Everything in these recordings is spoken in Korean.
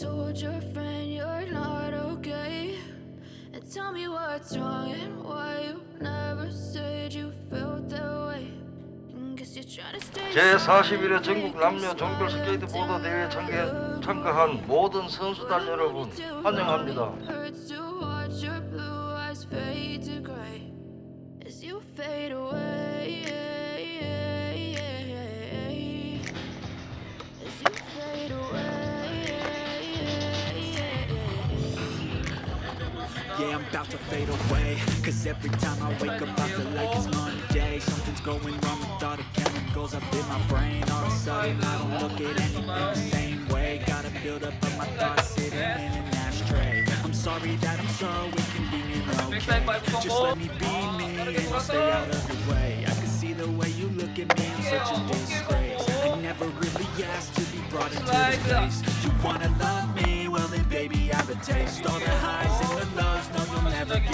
told your friend you're not okay? And tell me what's wrong and why you never said you felt that way. And guess you're trying to stay 제41회 전국 남녀 종별 스케이트보드 대회 참가, 참가한 모든 선수단 여러분 환영합니다. Yeah, I'm about to fade away. Cause every time I wake up I feel like it's Monday. Something's going wrong with all the chemicals up in my brain. All of a sudden I don't look at anything the same way. Gotta build up of my thoughts sitting in an ashtray. I'm sorry that I'm so inconvenient, okay? Just let me be me. And I'll stay out of the way. I can see the way you look at me, I'm such a disgrace. I never really asked to be brought into this place. You wanna love me, well then baby I have a taste. All the highs okay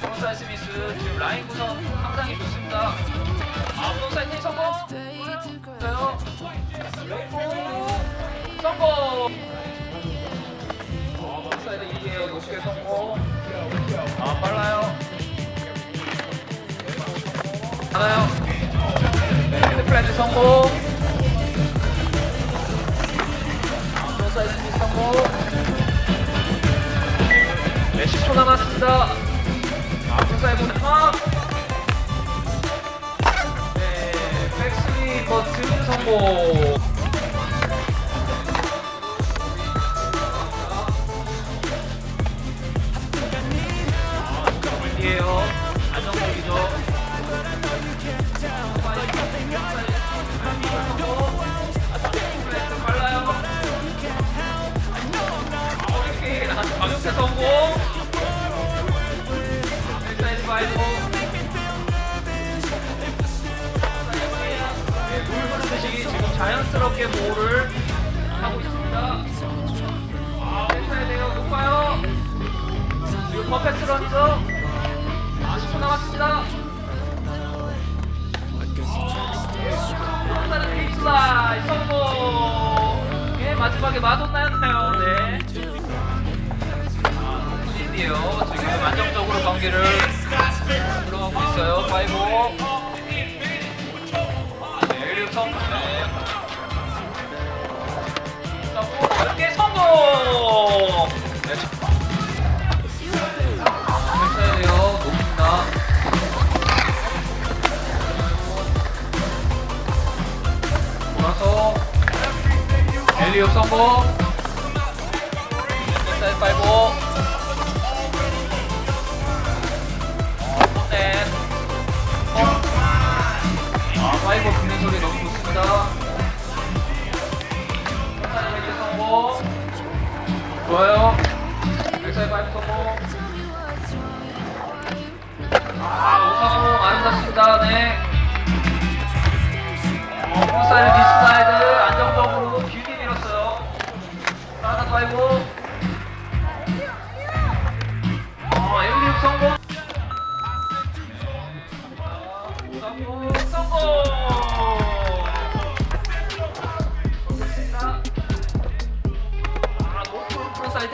프론사이드 스미스 지금 라인 구성 상당히 좋습니다 아 프론사이드 텐 성공. 있어요 성공 어, 프론사이드 2에요 높게 성공 아 빨라요 하나요 네, 헤드 플랜트 성공 5초 남았습니다. 앞사이드 하나. 네, 백스리 버튼 성공. 아, 10초 남았습니다. frontside는 베이스라인 성공. 예, 마지막에 Madonna였나요? 네. indy에요. 지금 안정적으로 경기를 들어가고 있어요. five. 네, 성공. 네. 성공. 이렇게 성공. 성공. 사이드 파이브. 어, 네. 아, 파이브 붙는 소리 너무 좋습니다. 좋아요. 백사이드 파이브 성공. 아, 오사공 아름답습니다. 네. 어, 프사이드 디스사이드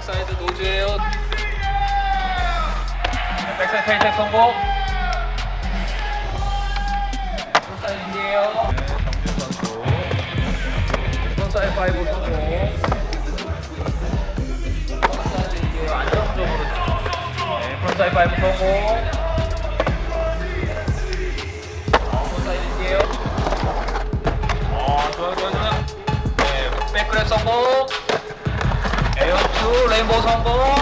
backside nose예요. backside take 성공. side예요. 정준 선수 frontside five 성공. frontside예요 안정적으로. 네, frontside five 성공. 성공.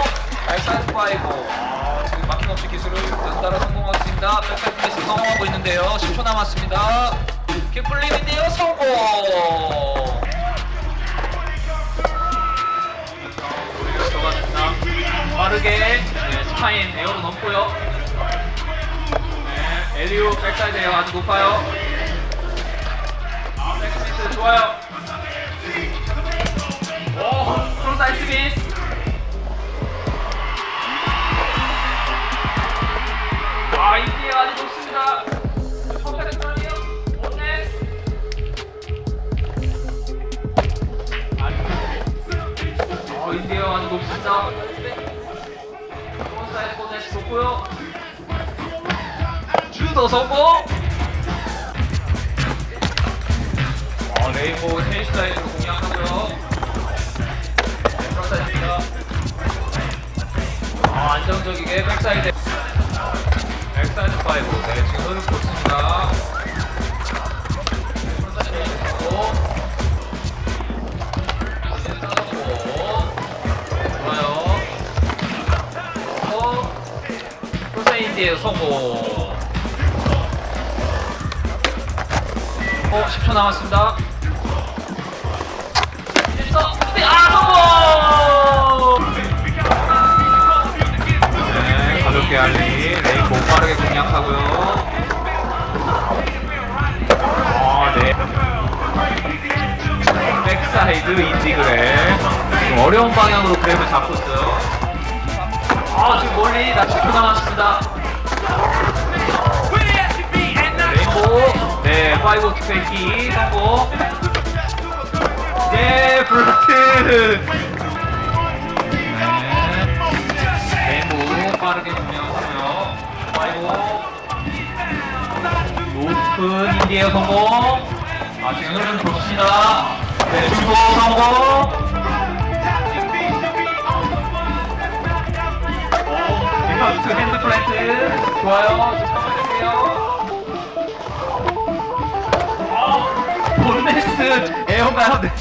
backside five. 아, 지금 막힘없이 기술을 성공하고 있습니다. backside Smith 성공하고 있는데요. 10초 남았습니다. kickflip인데요, 성공. 빠르게 네, spine air로 넘고요. 네, 엘리오 backside air 아주 높아요. 아, back Smith 좋아요. 오, 프로사이드 미스. 주도 성공. 어, rainbow tailslide로 공략하고요. 네, frontside입니다. 아, 안정적이게 backside. backside five. 네, 지금 하고. 좋아요. 어, 성공. 어, 10초 남았습니다. 10초. 아, 성공! 네, 가볍게 ollie. rainbow 빠르게 공략하고요. 어, 네. backside indy grab. 어려운 방향으로 grab을 잡고 있어요. 아, 지금 멀리 나 10초 남았습니다. rainbow. 네, five to fakie 성공. 네, blunt. 네. rainbow 빠르게 분명하고요. five. 높은 indy air 성공. 아, 지금 흐름 좋습니다. 네, 주고 성공. 리퍼트 핸드 플랜트. 좋아요. 본네스 에어가요. 네.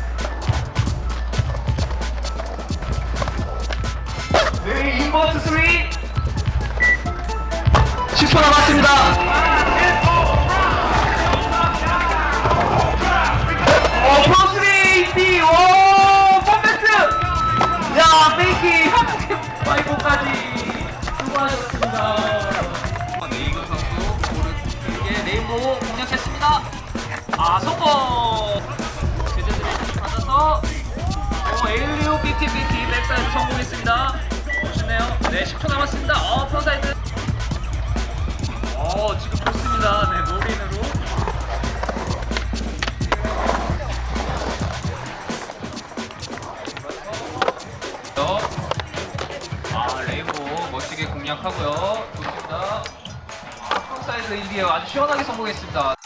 네, 인버트 3. 10초 남았습니다. 어, 프로스리 디 오, 퍼펙트! 야, 페이키 파이브까지 수고하셨습니다. 네이거 선수 오른쪽에 레인보우 공략했습니다. 아, 성공! 삐티 백사이드 성공했습니다. 멋있네요. 네, 10초 남았습니다. 어, 프로사이드. 어, 지금 좋습니다. 네, 노린으로. 아, 레인보우 멋지게 공략하고요. 좋습니다. 아, 프로사이드 인디어 아주 시원하게 성공했습니다.